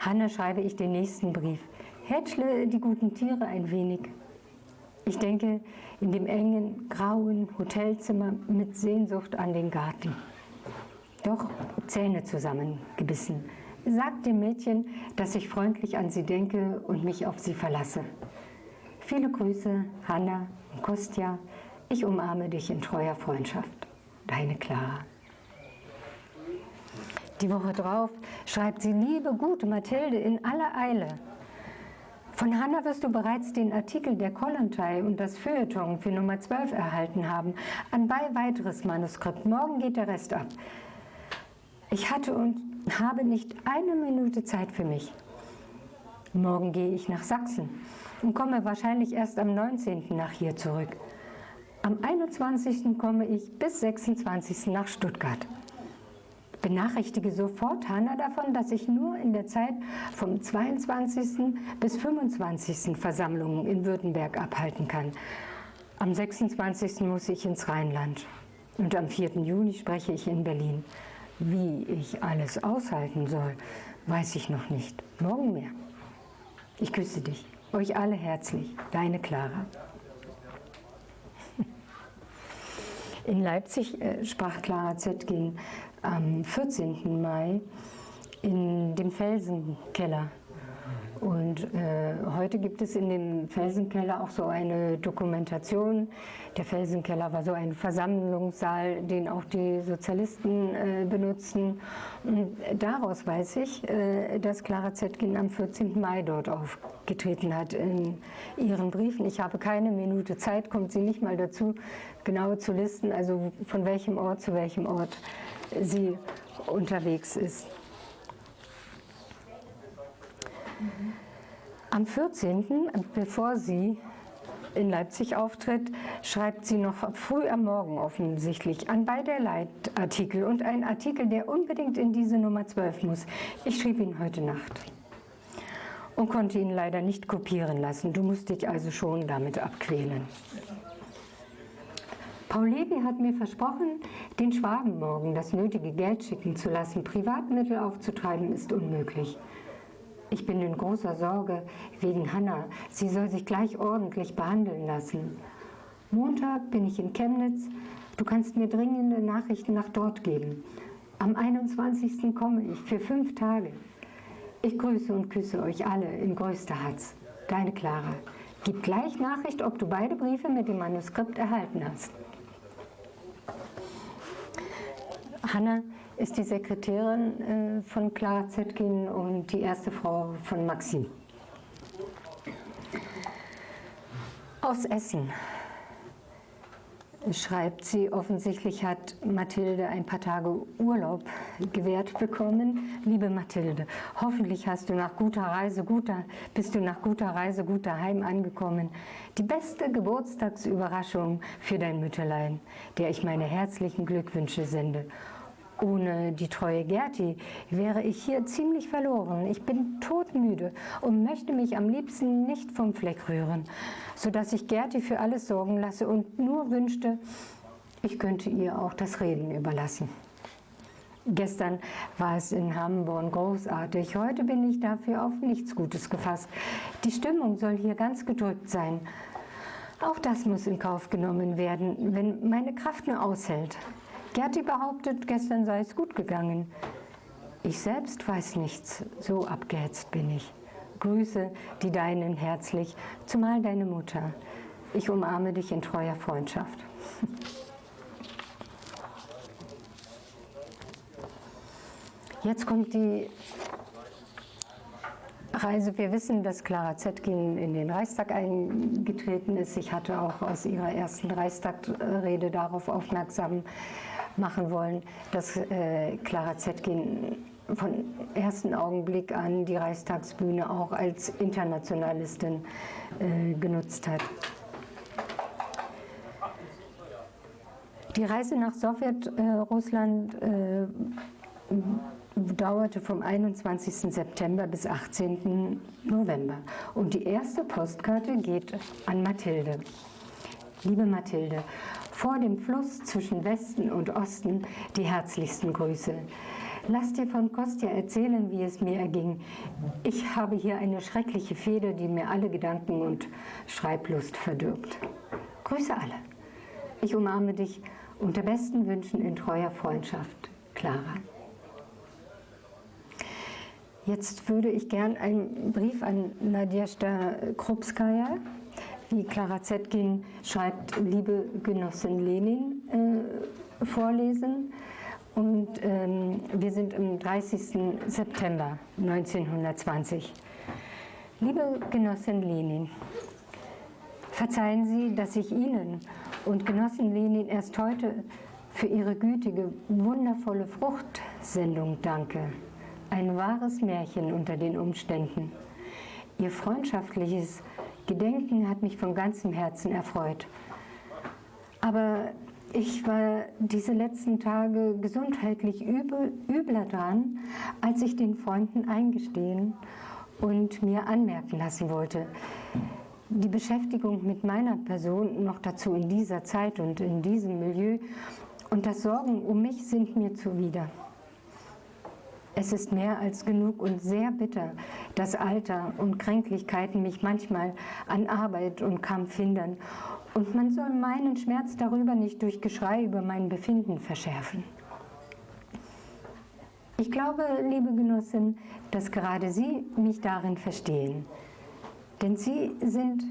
Hanne schreibe ich den nächsten Brief. Hätschle die guten Tiere ein wenig. Ich denke in dem engen, grauen Hotelzimmer mit Sehnsucht an den Garten. Doch Zähne zusammengebissen Sagt dem Mädchen, dass ich freundlich an sie denke und mich auf sie verlasse. Viele Grüße, Hanna und Kostja. Ich umarme dich in treuer Freundschaft. Deine Clara. Die Woche drauf schreibt sie, liebe gute Mathilde, in aller Eile. Von Hanna wirst du bereits den Artikel der Kollontai und das Feuilleton für Nummer 12 erhalten haben. Anbei weiteres Manuskript. Morgen geht der Rest ab. Ich hatte und habe nicht eine Minute Zeit für mich. Morgen gehe ich nach Sachsen und komme wahrscheinlich erst am 19. nach hier zurück. Am 21. komme ich bis 26. nach Stuttgart. Benachrichtige sofort Hanna davon, dass ich nur in der Zeit vom 22. bis 25. Versammlungen in Württemberg abhalten kann. Am 26. muss ich ins Rheinland und am 4. Juni spreche ich in Berlin. Wie ich alles aushalten soll, weiß ich noch nicht. Morgen mehr. Ich küsse dich, euch alle herzlich, deine Clara. [LAUGHS] In Leipzig äh, sprach Clara Zetkin am 14. Mai in dem Felsenkeller. Und äh, heute gibt es in dem Felsenkeller auch so eine Dokumentation. Der Felsenkeller war so ein Versammlungssaal, den auch die Sozialisten äh, benutzten. Und daraus weiß ich, äh, dass Clara Zetkin am 14. Mai dort aufgetreten hat in ihren Briefen. Ich habe keine Minute Zeit, kommt sie nicht mal dazu, genau zu listen, also von welchem Ort zu welchem Ort sie unterwegs ist. Am 14., bevor sie in Leipzig auftritt, schreibt sie noch früh am Morgen offensichtlich an beide Leitartikel und ein Artikel, der unbedingt in diese Nummer 12 muss. Ich schrieb ihn heute Nacht und konnte ihn leider nicht kopieren lassen. Du musst dich also schon damit abquälen. Paul Levy hat mir versprochen, den Schwaben morgen das nötige Geld schicken zu lassen. Privatmittel aufzutreiben ist unmöglich. Ich bin in großer Sorge wegen Hanna. Sie soll sich gleich ordentlich behandeln lassen. Montag bin ich in Chemnitz. Du kannst mir dringende Nachrichten nach dort geben. Am 21. komme ich für fünf Tage. Ich grüße und küsse euch alle in größter Herz. Deine Clara. Gib gleich Nachricht, ob du beide Briefe mit dem Manuskript erhalten hast. Hanna ist die Sekretärin äh, von Clara Zetkin und die erste Frau von Maxim. Aus Essen schreibt sie, offensichtlich hat Mathilde ein paar Tage Urlaub gewährt bekommen. Liebe Mathilde, hoffentlich hast du nach guter Reise, guter, bist du nach guter Reise gut daheim angekommen. Die beste Geburtstagsüberraschung für dein Mütterlein, der ich meine herzlichen Glückwünsche sende. Ohne die treue Gerti wäre ich hier ziemlich verloren. Ich bin todmüde und möchte mich am liebsten nicht vom Fleck rühren, sodass ich Gerti für alles sorgen lasse und nur wünschte, ich könnte ihr auch das Reden überlassen. Gestern war es in Hamburg großartig, heute bin ich dafür auf nichts Gutes gefasst. Die Stimmung soll hier ganz gedrückt sein. Auch das muss in Kauf genommen werden, wenn meine Kraft nur aushält. Gerti behauptet, gestern sei es gut gegangen. Ich selbst weiß nichts, so abgehetzt bin ich. Grüße die Deinen herzlich, zumal deine Mutter. Ich umarme dich in treuer Freundschaft. [LAUGHS] Jetzt kommt die Reise. Wir wissen, dass Clara Zetkin in den Reichstag eingetreten ist. Ich hatte auch aus ihrer ersten Reichstagrede darauf aufmerksam machen wollen, dass äh, Clara Zetkin von ersten Augenblick an die Reichstagsbühne auch als Internationalistin äh, genutzt hat. Die Reise nach Sowjetrussland äh, dauerte vom 21. September bis 18. November. Und die erste Postkarte geht an Mathilde. Liebe Mathilde, vor dem Fluss zwischen Westen und Osten die herzlichsten Grüße. Lass dir von Kostja erzählen, wie es mir erging. Ich habe hier eine schreckliche Feder, die mir alle Gedanken und Schreiblust verdirbt. Grüße alle. Ich umarme dich unter besten Wünschen in treuer Freundschaft. Clara. Jetzt würde ich gern einen Brief an Nadjesta Krupskaya wie Clara Zetkin schreibt, liebe Genossin Lenin, äh, vorlesen. Und ähm, wir sind am 30. September 1920. Liebe Genossin Lenin, verzeihen Sie, dass ich Ihnen und Genossin Lenin erst heute für Ihre gütige, wundervolle Fruchtsendung danke. Ein wahres Märchen unter den Umständen. Ihr freundschaftliches Gedenken hat mich von ganzem Herzen erfreut. Aber ich war diese letzten Tage gesundheitlich übel, übler dran, als ich den Freunden eingestehen und mir anmerken lassen wollte. Die Beschäftigung mit meiner Person, noch dazu in dieser Zeit und in diesem Milieu, und das Sorgen um mich sind mir zuwider. Es ist mehr als genug und sehr bitter, dass Alter und Kränklichkeiten mich manchmal an Arbeit und Kampf hindern. Und man soll meinen Schmerz darüber nicht durch Geschrei über mein Befinden verschärfen. Ich glaube, liebe Genossin, dass gerade Sie mich darin verstehen. Denn Sie sind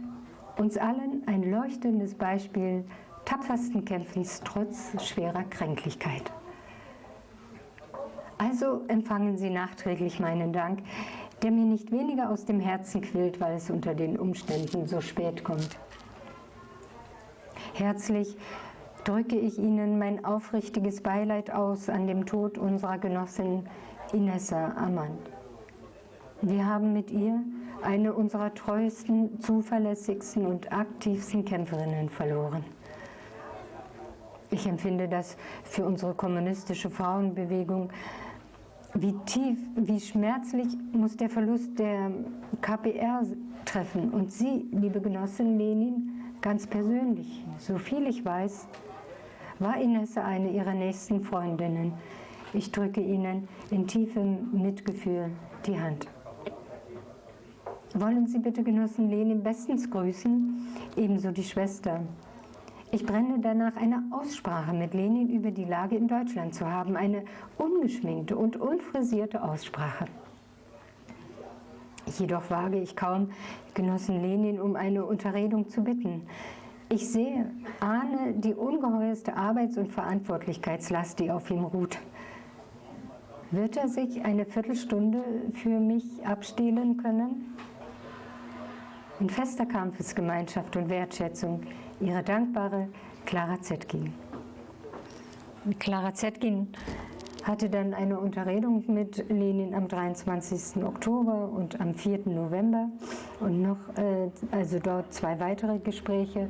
uns allen ein leuchtendes Beispiel tapfersten Kämpfens trotz schwerer Kränklichkeit. Also empfangen Sie nachträglich meinen Dank, der mir nicht weniger aus dem Herzen quillt, weil es unter den Umständen so spät kommt. Herzlich drücke ich Ihnen mein aufrichtiges Beileid aus an dem Tod unserer Genossin Inessa Amand. Wir haben mit ihr eine unserer treuesten, zuverlässigsten und aktivsten Kämpferinnen verloren. Ich empfinde das für unsere kommunistische Frauenbewegung. Wie tief, wie schmerzlich muss der Verlust der KPR treffen. Und Sie, liebe Genossin Lenin, ganz persönlich, so viel ich weiß, war Inesse eine Ihrer nächsten Freundinnen. Ich drücke Ihnen in tiefem Mitgefühl die Hand. Wollen Sie bitte Genossen Lenin bestens grüßen, ebenso die Schwester. Ich brenne danach, eine Aussprache mit Lenin über die Lage in Deutschland zu haben, eine ungeschminkte und unfrisierte Aussprache. Jedoch wage ich kaum, Genossen Lenin um eine Unterredung zu bitten. Ich sehe, ahne die ungeheuerste Arbeits- und Verantwortlichkeitslast, die auf ihm ruht. Wird er sich eine Viertelstunde für mich abstehlen können? In fester Kampfesgemeinschaft und Wertschätzung Ihre dankbare Clara Zetkin. Clara Zetkin hatte dann eine Unterredung mit Lenin am 23. Oktober und am 4. November und noch, äh, also dort zwei weitere Gespräche.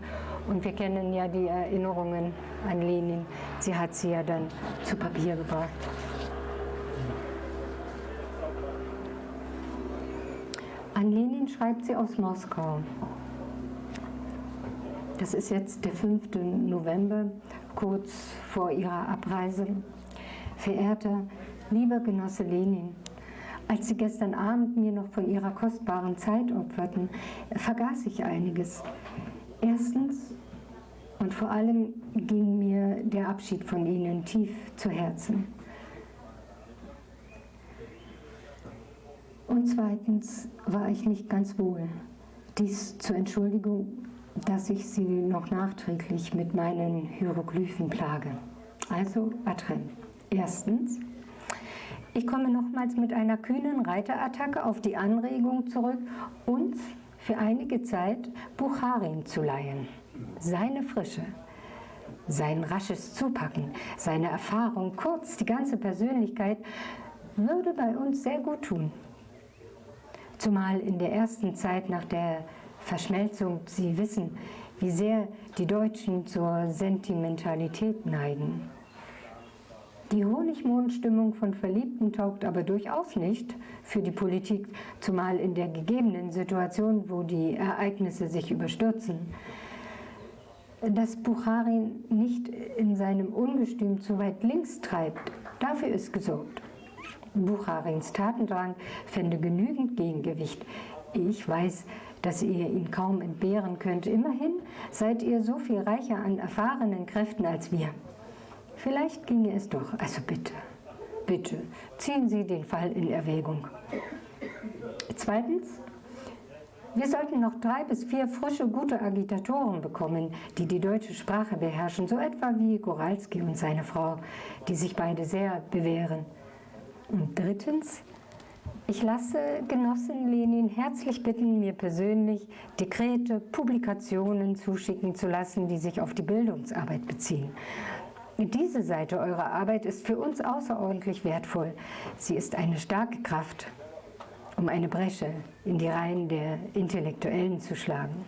Und wir kennen ja die Erinnerungen an Lenin. Sie hat sie ja dann zu Papier gebracht. An Lenin schreibt sie aus Moskau. Das ist jetzt der 5. November, kurz vor ihrer Abreise. Verehrter, lieber Genosse Lenin, als Sie gestern Abend mir noch von Ihrer kostbaren Zeit opferten, vergaß ich einiges. Erstens und vor allem ging mir der Abschied von Ihnen tief zu Herzen. Und zweitens war ich nicht ganz wohl. Dies zur Entschuldigung, dass ich Sie noch nachträglich mit meinen Hieroglyphen plage. Also Atrem. Erstens, ich komme nochmals mit einer kühnen Reiterattacke auf die Anregung zurück, uns für einige Zeit Bucharin zu leihen. Seine Frische, sein rasches Zupacken, seine Erfahrung, kurz die ganze Persönlichkeit, würde bei uns sehr gut tun. Zumal in der ersten Zeit nach der Verschmelzung, Sie wissen, wie sehr die Deutschen zur Sentimentalität neigen. Die Honigmondstimmung von Verliebten taugt aber durchaus nicht für die Politik, zumal in der gegebenen Situation, wo die Ereignisse sich überstürzen. Dass Bucharin nicht in seinem Ungestüm zu weit links treibt, dafür ist gesorgt. Bucharins Tatendrang fände genügend Gegengewicht. Ich weiß, dass ihr ihn kaum entbehren könnt. Immerhin seid ihr so viel reicher an erfahrenen Kräften als wir. Vielleicht ginge es doch. Also bitte, bitte, ziehen Sie den Fall in Erwägung. Zweitens, wir sollten noch drei bis vier frische, gute Agitatoren bekommen, die die deutsche Sprache beherrschen, so etwa wie Goralski und seine Frau, die sich beide sehr bewähren. Und drittens, ich lasse Genossin Lenin herzlich bitten, mir persönlich Dekrete, Publikationen zuschicken zu lassen, die sich auf die Bildungsarbeit beziehen. Diese Seite eurer Arbeit ist für uns außerordentlich wertvoll. Sie ist eine starke Kraft, um eine Bresche in die Reihen der Intellektuellen zu schlagen.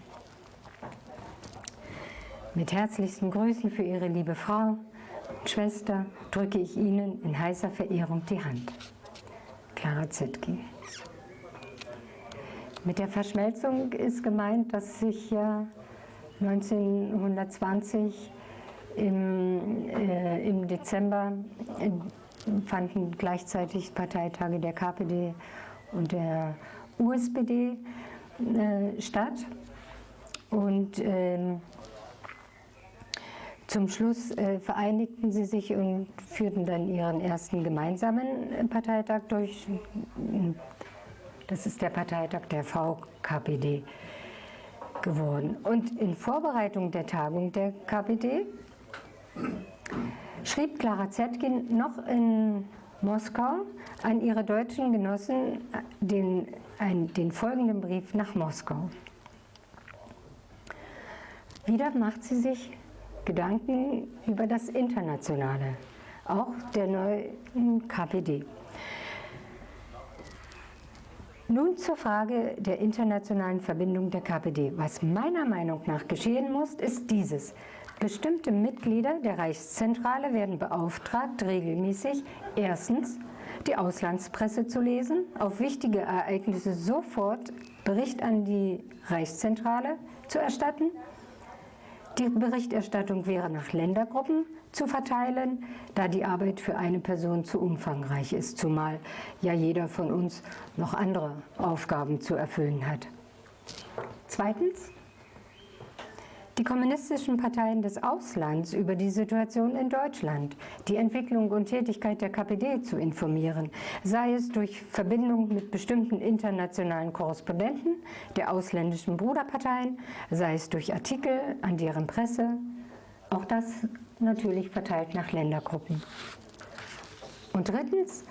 Mit herzlichsten Grüßen für Ihre liebe Frau, Schwester drücke ich Ihnen in heißer Verehrung die Hand. Clara Zetkin. Mit der Verschmelzung ist gemeint, dass sich ja 1920 im, äh, im Dezember äh, fanden gleichzeitig Parteitage der KPD und der USPD äh, statt. Und ähm, Zum Schluss äh, vereinigten sie sich und führten dann ihren ersten gemeinsamen Parteitag durch. Das ist der Parteitag der VKPD geworden. Und in Vorbereitung der Tagung der KPD schrieb Clara Zetkin noch in Moskau an ihre deutschen Genossen den, ein, den folgenden Brief nach Moskau. Wieder macht sie sich Gedanken über das Internationale, auch der neuen KPD. Nun zur Frage der internationalen Verbindung der KPD. Was meiner Meinung nach geschehen muss, ist dieses. Bestimmte Mitglieder der Reichszentrale werden beauftragt, regelmäßig erstens die Auslandspresse zu lesen, auf wichtige Ereignisse sofort Bericht an die Reichszentrale zu erstatten, die Berichterstattung wäre nach Ländergruppen zu verteilen, da die Arbeit für eine Person zu umfangreich ist, zumal ja jeder von uns noch andere Aufgaben zu erfüllen hat. Zweitens, die kommunistischen Parteien des Auslands über die Situation in Deutschland, die Entwicklung und Tätigkeit der KPD zu informieren, sei es durch Verbindung mit bestimmten internationalen Korrespondenten der ausländischen Bruderparteien, sei es durch Artikel an deren Presse, auch das natürlich verteilt nach Ländergruppen. Und drittens,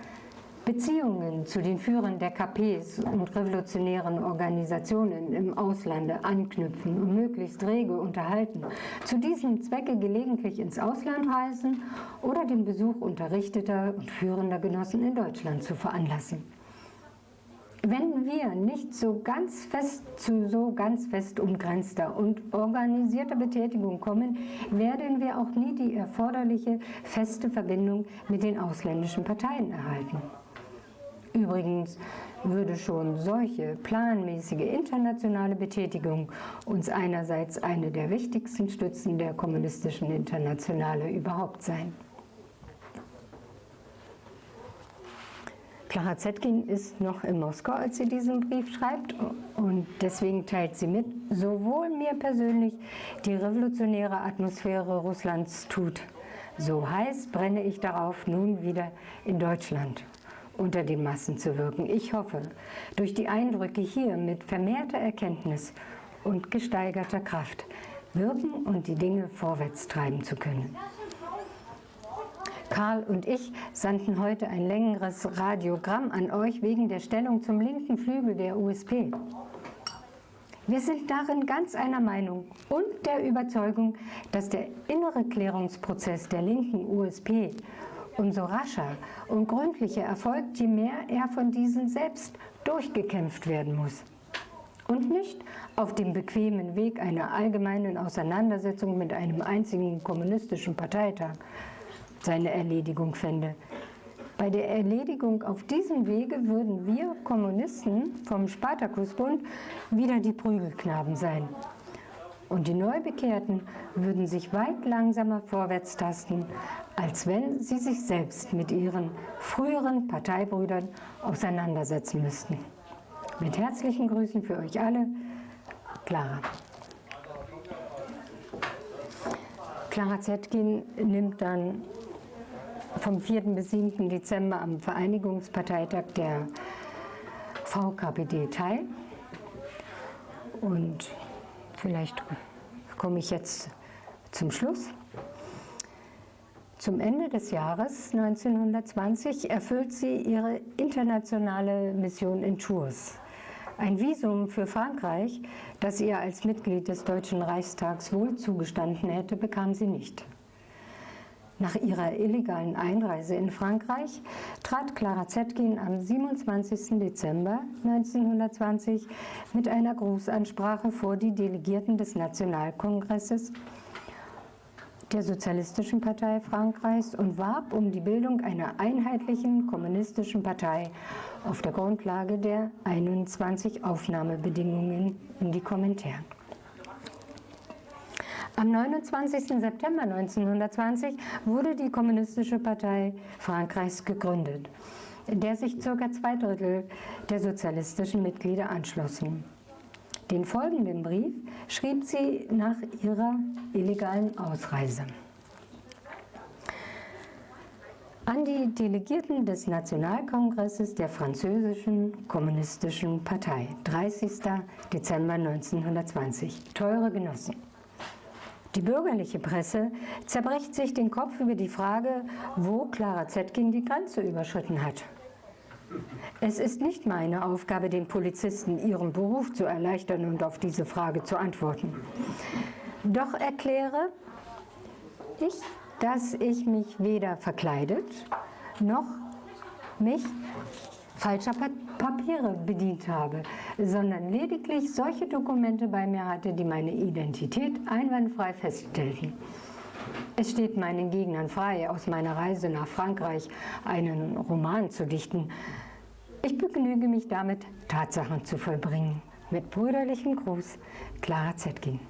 Beziehungen zu den Führern der KPs und revolutionären Organisationen im Auslande anknüpfen und möglichst rege unterhalten, zu diesem Zwecke gelegentlich ins Ausland reisen oder den Besuch unterrichteter und führender Genossen in Deutschland zu veranlassen. Wenn wir nicht so ganz fest zu so ganz fest umgrenzter und organisierter Betätigung kommen, werden wir auch nie die erforderliche feste Verbindung mit den ausländischen Parteien erhalten. Übrigens würde schon solche planmäßige internationale Betätigung uns einerseits eine der wichtigsten Stützen der kommunistischen Internationale überhaupt sein. Clara Zetkin ist noch in Moskau, als sie diesen Brief schreibt und deswegen teilt sie mit, sowohl mir persönlich die revolutionäre Atmosphäre Russlands tut, so heiß brenne ich darauf nun wieder in Deutschland unter den Massen zu wirken. Ich hoffe, durch die Eindrücke hier mit vermehrter Erkenntnis und gesteigerter Kraft wirken und die Dinge vorwärts treiben zu können. Karl und ich sandten heute ein längeres Radiogramm an euch wegen der Stellung zum linken Flügel der USP. Wir sind darin ganz einer Meinung und der Überzeugung, dass der innere Klärungsprozess der linken USP umso rascher und gründlicher erfolgt, je mehr er von diesen selbst durchgekämpft werden muss. Und nicht auf dem bequemen Weg einer allgemeinen Auseinandersetzung mit einem einzigen kommunistischen Parteitag seine Erledigung fände. Bei der Erledigung auf diesem Wege würden wir Kommunisten vom Spartakusbund wieder die Prügelknaben sein. Und die Neubekehrten würden sich weit langsamer vorwärts tasten, als wenn sie sich selbst mit ihren früheren Parteibrüdern auseinandersetzen müssten. Mit herzlichen Grüßen für euch alle, Clara. Clara Zetkin nimmt dann vom 4. bis 7. Dezember am Vereinigungsparteitag der VKPD teil. Und vielleicht komme ich jetzt zum Schluss. Zum Ende des Jahres 1920 erfüllt sie ihre internationale Mission in Tours. Ein Visum für Frankreich, das ihr als Mitglied des Deutschen Reichstags wohl zugestanden hätte, bekam sie nicht. Nach ihrer illegalen Einreise in Frankreich trat Clara Zetkin am 27. Dezember 1920 mit einer Grußansprache vor die Delegierten des Nationalkongresses der Sozialistischen Partei Frankreichs und warb um die Bildung einer einheitlichen kommunistischen Partei auf der Grundlage der 21 Aufnahmebedingungen in die Kommentaren. Am 29. September 1920 wurde die Kommunistische Partei Frankreichs gegründet, der sich ca. zwei Drittel der sozialistischen Mitglieder anschlossen. Den folgenden Brief schrieb sie nach ihrer illegalen Ausreise. An die Delegierten des Nationalkongresses der französischen kommunistischen Partei, 30. Dezember 1920. Teure Genossen. Die bürgerliche Presse zerbricht sich den Kopf über die Frage, wo Clara Zetkin die Grenze überschritten hat. Es ist nicht meine Aufgabe, den Polizisten ihren Beruf zu erleichtern und auf diese Frage zu antworten. Doch erkläre ich dass ich mich weder verkleidet noch mich falscher Papiere bedient habe, sondern lediglich solche Dokumente bei mir hatte, die meine Identität einwandfrei feststellten. Es steht meinen Gegnern frei, aus meiner Reise nach Frankreich einen Roman zu dichten. Ich begnüge mich damit, Tatsachen zu vollbringen. Mit brüderlichem Gruß, Clara Zetkin.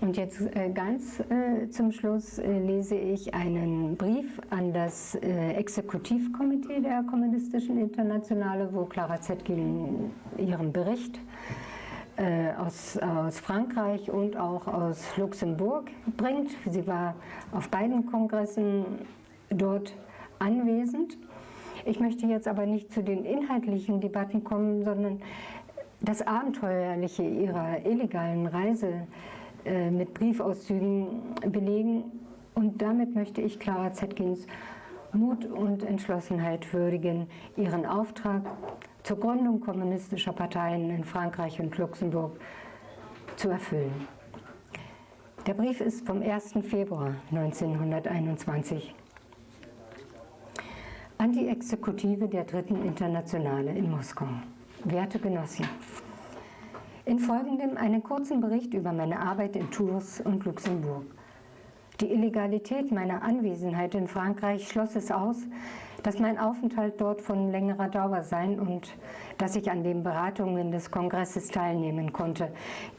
Und jetzt äh, ganz äh, zum Schluss äh, lese ich einen Brief an das Exekutivkomitee der Kommunistischen Internationale, wo Clara Zetkin ihren Bericht aus, aus Frankreich und auch aus Luxemburg bringt. Sie war auf beiden Kongressen dort anwesend. Ich möchte jetzt aber nicht zu den inhaltlichen Debatten kommen, sondern das Abenteuerliche ihrer illegalen Reise äh, mit Briefauszügen belegen. Und damit möchte ich Clara Zetkins Mut und Entschlossenheit würdigen, ihren Auftrag zur Gründung kommunistischer Parteien in Frankreich und Luxemburg zu erfüllen. Der Brief ist vom 1. Februar 1921 an die Exekutive der Dritten Internationale in Moskau. Werte Genossen, in folgendem einen kurzen Bericht über meine Arbeit in Tours und Luxemburg. Die Illegalität meiner Anwesenheit in Frankreich schloss es aus, dass mein Aufenthalt dort von längerer Dauer sein und dass ich an den Beratungen des Kongresses teilnehmen konnte.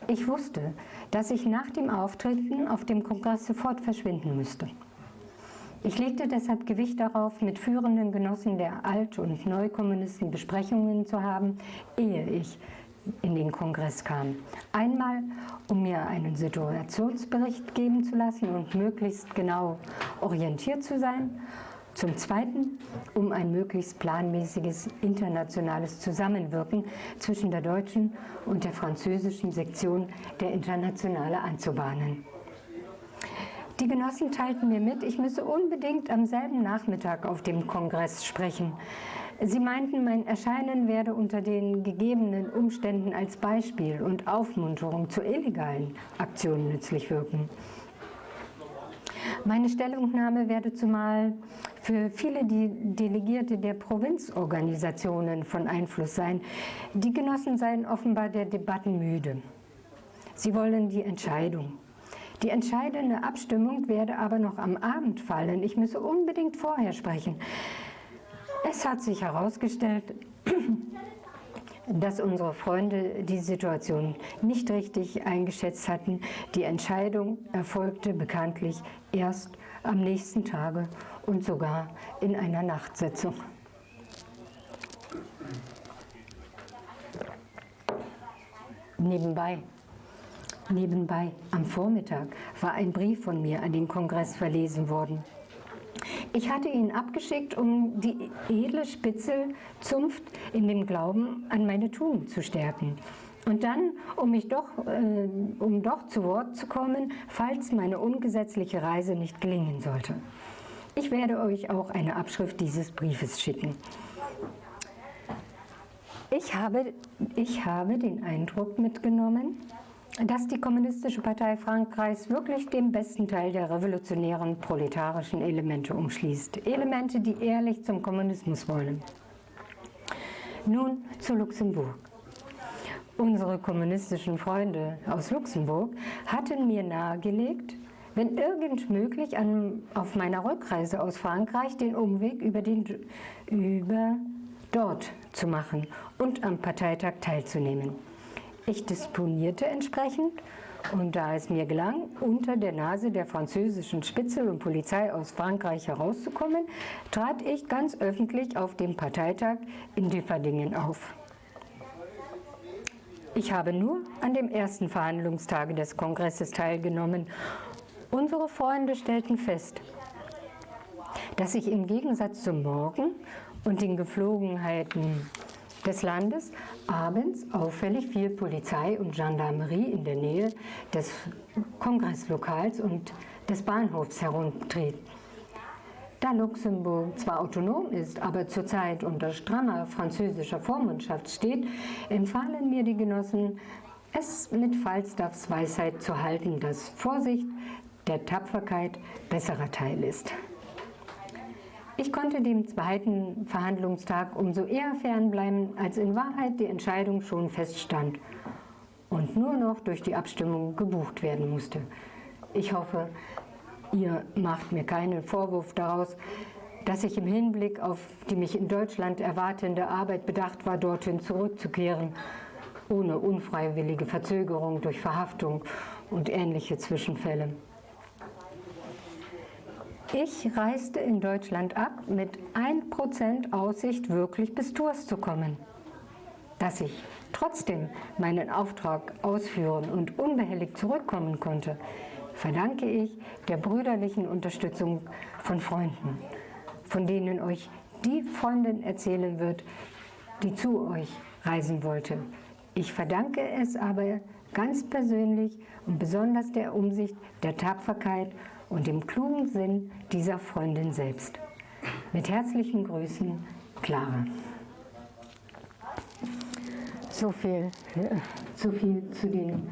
Ich wusste, dass ich nach dem Auftreten auf dem Kongress sofort verschwinden müsste. Ich legte deshalb Gewicht darauf, mit führenden Genossen der Alt- und Neukommunisten Besprechungen zu haben, ehe ich in den Kongress kam. Einmal, um mir einen Situationsbericht geben zu lassen und möglichst genau orientiert zu sein. Zum Zweiten, um ein möglichst planmäßiges internationales Zusammenwirken zwischen der deutschen und der französischen Sektion der Internationale anzubahnen. Die Genossen teilten mir mit, ich müsse unbedingt am selben Nachmittag auf dem Kongress sprechen. Sie meinten, mein Erscheinen werde unter den gegebenen Umständen als Beispiel und Aufmunterung zu illegalen Aktionen nützlich wirken. Meine Stellungnahme werde zumal für viele Delegierte der Provinzorganisationen von Einfluss sein. Die Genossen seien offenbar der Debatten müde. Sie wollen die Entscheidung. Die entscheidende Abstimmung werde aber noch am Abend fallen. Ich müsse unbedingt vorher sprechen. Es hat sich herausgestellt, dass unsere Freunde die Situation nicht richtig eingeschätzt hatten. Die Entscheidung erfolgte bekanntlich erst am nächsten Tage und sogar in einer Nachtsitzung. Nebenbei, nebenbei, am Vormittag war ein Brief von mir an den Kongress verlesen worden. Ich hatte ihn abgeschickt, um die edle Spitzelzunft in dem Glauben an meine Tugend zu stärken. Und dann, um, mich doch, äh, um doch zu Wort zu kommen, falls meine ungesetzliche Reise nicht gelingen sollte. Ich werde euch auch eine Abschrift dieses Briefes schicken. Ich habe, ich habe den Eindruck mitgenommen, dass die Kommunistische Partei Frankreichs wirklich den besten Teil der revolutionären proletarischen Elemente umschließt. Elemente, die ehrlich zum Kommunismus wollen. Nun zu Luxemburg. Unsere kommunistischen Freunde aus Luxemburg hatten mir nahegelegt, wenn irgend möglich an, auf meiner Rückreise aus Frankreich den Umweg über, den, über dort zu machen und am Parteitag teilzunehmen. Ich disponierte entsprechend und da es mir gelang, unter der Nase der französischen Spitzel und Polizei aus Frankreich herauszukommen, trat ich ganz öffentlich auf dem Parteitag in Differdingen auf. Ich habe nur an dem ersten Verhandlungstage des Kongresses teilgenommen Unsere Freunde stellten fest, dass sich im Gegensatz zum Morgen und den Geflogenheiten des Landes abends auffällig viel Polizei und Gendarmerie in der Nähe des Kongresslokals und des Bahnhofs herumtritt. Da Luxemburg zwar autonom ist, aber zurzeit unter strammer französischer Vormundschaft steht, empfahlen mir die Genossen, es mit Falstaffs Weisheit zu halten, dass Vorsicht der Tapferkeit besserer Teil ist. Ich konnte dem zweiten Verhandlungstag umso eher fernbleiben, als in Wahrheit die Entscheidung schon feststand und nur noch durch die Abstimmung gebucht werden musste. Ich hoffe, ihr macht mir keinen Vorwurf daraus, dass ich im Hinblick auf die mich in Deutschland erwartende Arbeit bedacht war, dorthin zurückzukehren, ohne unfreiwillige Verzögerung durch Verhaftung und ähnliche Zwischenfälle. Ich reiste in Deutschland ab mit 1% Aussicht, wirklich bis Tours zu kommen. Dass ich trotzdem meinen Auftrag ausführen und unbehelligt zurückkommen konnte, verdanke ich der brüderlichen Unterstützung von Freunden, von denen euch die Freundin erzählen wird, die zu euch reisen wollte. Ich verdanke es aber ganz persönlich und besonders der Umsicht, der Tapferkeit und dem klugen Sinn dieser Freundin selbst. Mit herzlichen Grüßen, Clara. So viel, so viel zu den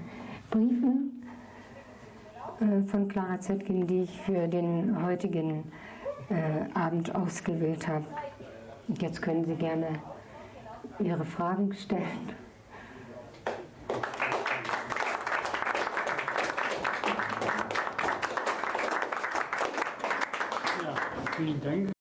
Briefen äh, von Clara Zetkin, die ich für den heutigen äh, Abend ausgewählt habe. Jetzt können Sie gerne Ihre Fragen stellen. Vielen Dank.